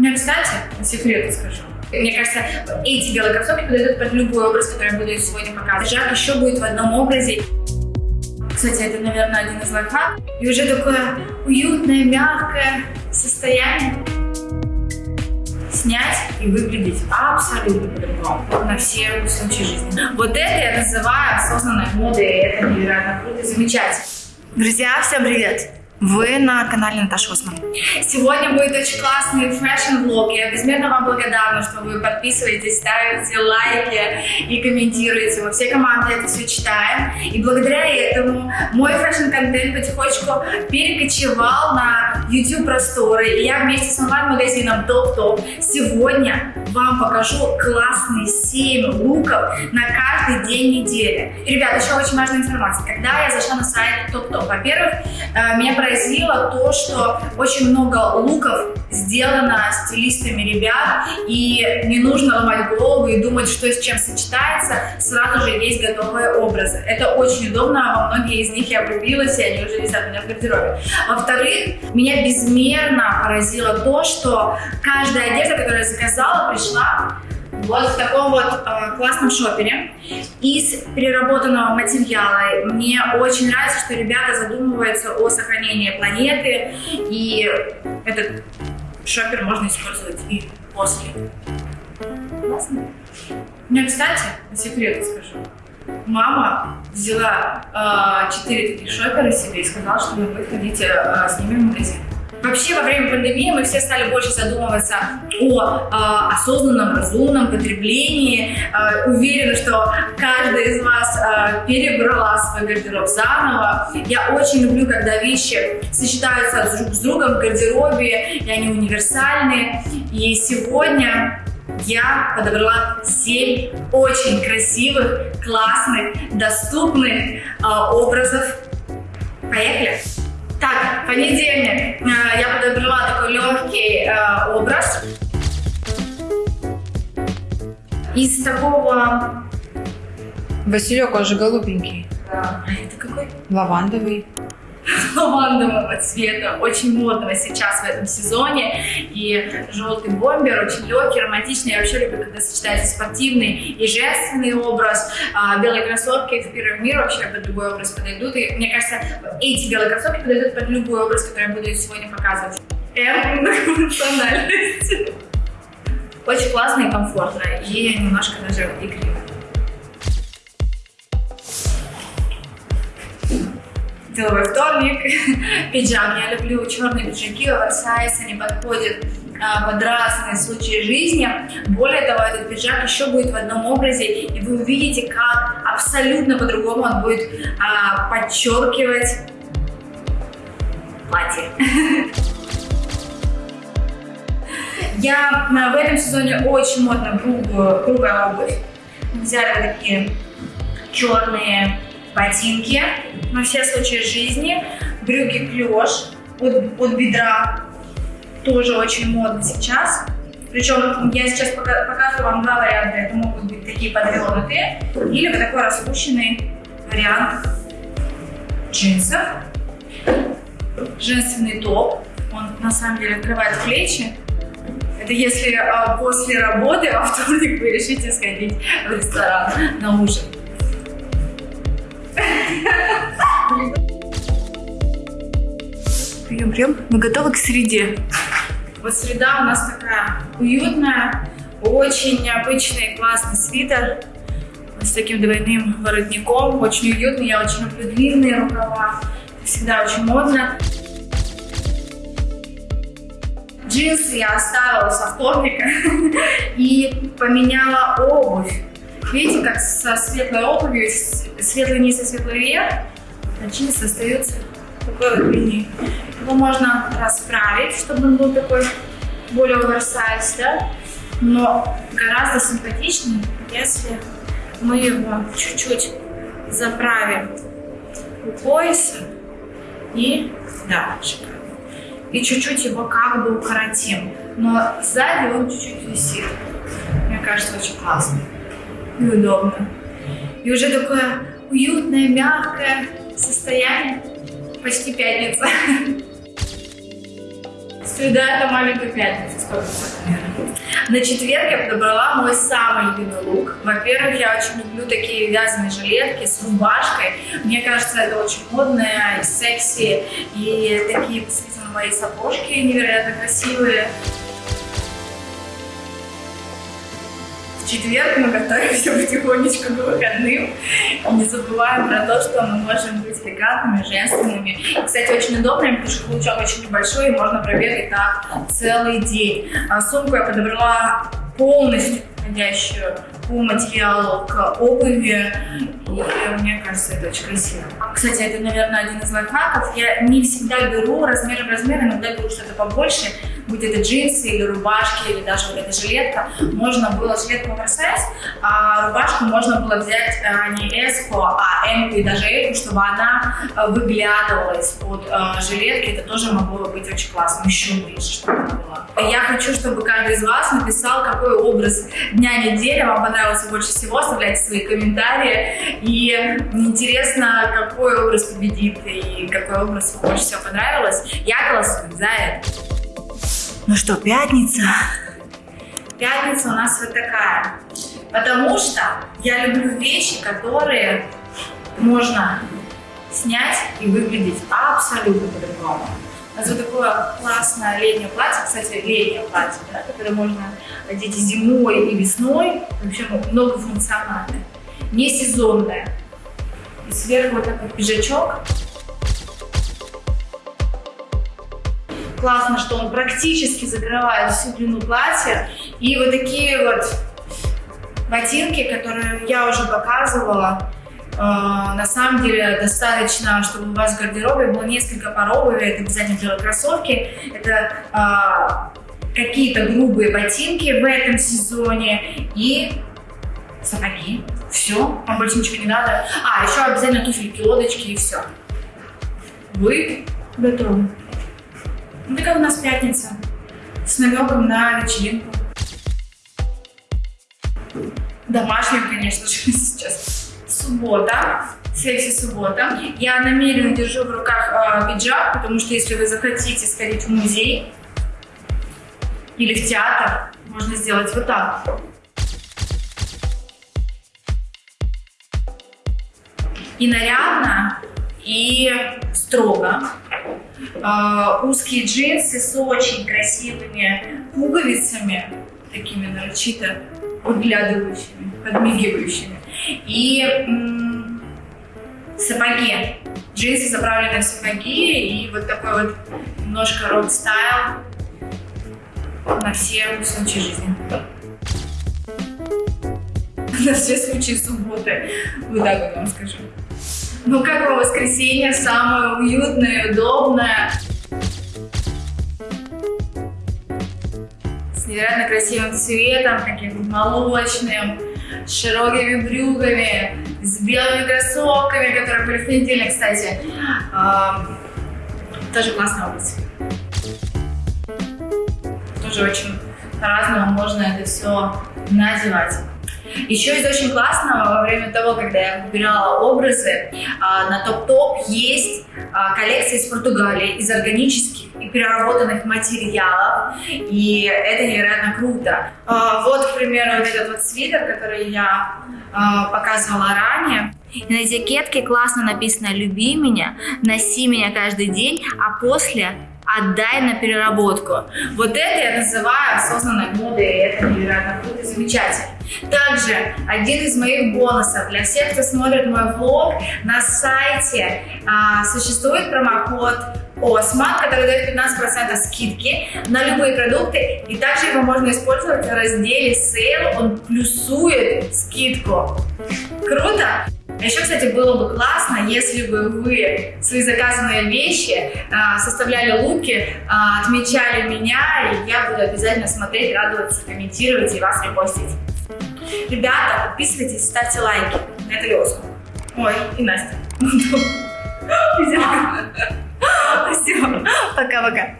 меня, кстати, по секрету скажу. Мне кажется, эти белые кроссовки подойдут под любой образ, который я буду сегодня показывать. Жак еще будет в одном образе. Кстати, это, наверное, один из лайфхаков. И уже такое уютное, мягкое состояние снять и выглядеть абсолютно по-другому на все случаи жизни. Вот это я называю осознанной модой, и это невероятно круто и замечательно. Друзья, всем привет! Вы на канале Наташа Осман. Сегодня будет очень классный fashion-влог. Я безмерно вам благодарна, что вы подписываетесь, ставите лайки и комментируете. Мы всей командой это все читаем. И благодаря этому мой fashion-контент потихонечку перекочевал на YouTube просторы. И я вместе с онлайн-магазином TopTop сегодня вам покажу классные 7 луков на каждый день недели. И, ребят, еще очень важная информация. Когда я зашла на сайт TopTop, во-первых, э, меня поразило то, что очень много луков сделано стилистами ребят, и не нужно ломать голову и думать, что с чем сочетается, сразу же есть готовые образы. Это очень удобно, во многие из них я влюбилась, и они уже висят у меня в гардеробе. Во-вторых, меня безмерно поразило то, что каждая одежда, которую я заказала, пришла вот в таком вот э, классном шопере из переработанного материала. Мне очень нравится, что ребята задумываются о сохранении планеты, и этот шопер можно использовать и после. Классно. Мне, кстати, по секрету скажу, мама взяла э, 4 таких шопера себе и сказала, что вы выходите э, с ними в магазин. Вообще, во время пандемии мы все стали больше задумываться о э, осознанном, разумном потреблении. Э, уверена, что каждая из вас э, перебрала свой гардероб заново. Я очень люблю, когда вещи сочетаются друг с другом в гардеробе, и они универсальные. И сегодня я подобрала 7 очень красивых, классных, доступных э, образов. Поехали! Так, понедельник. Э, я подобрала такой легкий э, образ. Из такого... Василек, он же голубенький. Да. А это какой? Лавандовый. Лавандового цвета, очень модного сейчас в этом сезоне. И желтый бомбер, очень легкий, романтичный. Я вообще люблю, когда сочетается спортивный и женственный образ. А, белые кроссовки в первый мир вообще под любой образ подойдут. И мне кажется, эти белые кроссовки подойдут под любой образ, который я буду сегодня показывать. М функциональность. Очень классно и комфортно, и немножко даже игриво. Деловой вторник, пиджак. Я люблю черные пиджаки, оверсайз, они подходят а, под разные случаи жизни. Более того, этот пиджак еще будет в одном образе, и вы увидите, как абсолютно по-другому он будет а, подчеркивать платье. Я а, в этом сезоне очень модно грубая обувь. Взяли такие черные ботинки на все случаи жизни, брюки клеш от, от бедра, тоже очень модно сейчас. Причем я сейчас показываю вам два варианта. Это могут быть такие подвернутые или вот такой распущенный вариант джинсов. Женственный топ. Он на самом деле открывает плечи. Это если а, после работы во вторник вы решите сходить в ресторан на ужин. Прием, прием. Мы готовы к среде. Вот среда у нас такая уютная, очень необычный классный свитер с таким двойным воротником. Очень уютный, я очень люблю длинные рукава. Всегда очень модно. Джинсы я оставила со вторника и поменяла обувь. Видите, как со светлой обувью, светлый низ и светлый верх, джинсы остаются такой вот линии. Его можно расправить, чтобы он был такой более оверсайз, да? Но гораздо симпатичнее, если мы его чуть-чуть заправим у пояса и дальше. И чуть-чуть его как бы укоротим. Но сзади он чуть-чуть висит. Мне кажется, очень классно и удобно. И уже такое уютное, мягкое состояние. Почти пятница. Среда — это маленькая пятница, сколько. На четверг я подобрала мой самый любимый лук. Во-первых, я очень люблю такие вязаные жилетки с рубашкой. Мне кажется, это очень модно и секси. И такие, на мои сапожки невероятно красивые. Четверг мы готовимся потихонечку к выходным. Не забываем про то, что мы можем быть элегантными, женственными. Кстати, очень удобно, потому что каблучок очень небольшой, и можно пробегать так целый день. А сумку я подобрала полностью подходящую по материалу к обуви. И мне кажется, это очень красиво. Кстати, это, наверное, один из лайфхаков. Я не всегда беру размер в размер, иногда беру что-то побольше, будь это джинсы или рубашки, или даже вот эта жилетка. Можно было жилетку оверсайз, а рубашку можно было взять а, не S, а M и даже L, чтобы она а, выглядывала из-под а, жилетки. Это тоже могло быть очень классно, еще ближе, чтобы она. Я хочу, чтобы каждый из вас написал, какой образ дня недели вам понравился больше всего. Оставляйте свои комментарии. И интересно, какой образ победит и какой образ вам больше всего понравилось. Я голосую за это. Ну что, пятница? Пятница у нас вот такая. Потому что я люблю вещи, которые можно снять и выглядеть абсолютно по-другому. Вот такое классное летнее платье, кстати, летнее платье, да, которое можно одеть и зимой, и весной, вообще многофункциональное, не сезонное. И сверху вот такой пиджачок. Классно, что он практически закрывает всю длину платья. И вот такие вот ботинки, которые я уже показывала, на самом деле достаточно, чтобы у вас в гардеробе было несколько пар обуви, это обязательно делать кроссовки, это uh, какие-то грубые ботинки в этом сезоне и сапоги. Все, вам больше ничего не надо. А, еще обязательно туфельки, лодочки и все. Вы готовы. Ну, такая у нас пятница с намеком на вечеринку. Домашнюю, конечно же, сейчас. Суббота, секси-суббота. Я намеренно держу в руках э, пиджак, потому что если вы захотите сходить в музей или в театр, можно сделать вот так. И нарядно, и строго. Э, узкие джинсы с очень красивыми пуговицами, такими нарочито выглядывающими, подмигивающими. И сапоги. Джинсы заправлены в сапоги и вот такой вот немножко рок-стайл на все случаи жизни. На все случаи субботы. Вот так вот вам скажу. Ну, как вам воскресенье? Самое уютное, удобное. С невероятно красивым цветом, таким молочным, с широкими брюками, с белыми кроссовками, которые были в понедельник, кстати. А, тоже классная обувь. Тоже очень по-разному можно это все надевать. Еще из очень классного, во время того, когда я выбирала образы, а, на топ-топ есть а, коллекция из Португалии, из органических и переработанных материалов, и это невероятно круто. А, вот, к примеру, вот этот вот свитер, который я показывала ранее. И на этикетке классно написано «Люби меня, носи меня каждый день, а после отдай на переработку. Вот это я называю осознанной модой, и это невероятно круто и замечательно. Также один из моих бонусов для всех, кто смотрит мой влог, на сайте а, существует промокод Осман, который дает 15% скидки на любые продукты. И также его можно использовать в разделе Sale, он плюсует скидку. Круто? А еще, кстати, было бы классно, если бы вы свои заказанные вещи а, составляли луки, а, отмечали меня, и я буду обязательно смотреть, радоваться, комментировать и вас репостить. Ребята, подписывайтесь, ставьте лайки. Это Лёска. Ой, и Настя. Все, пока-пока.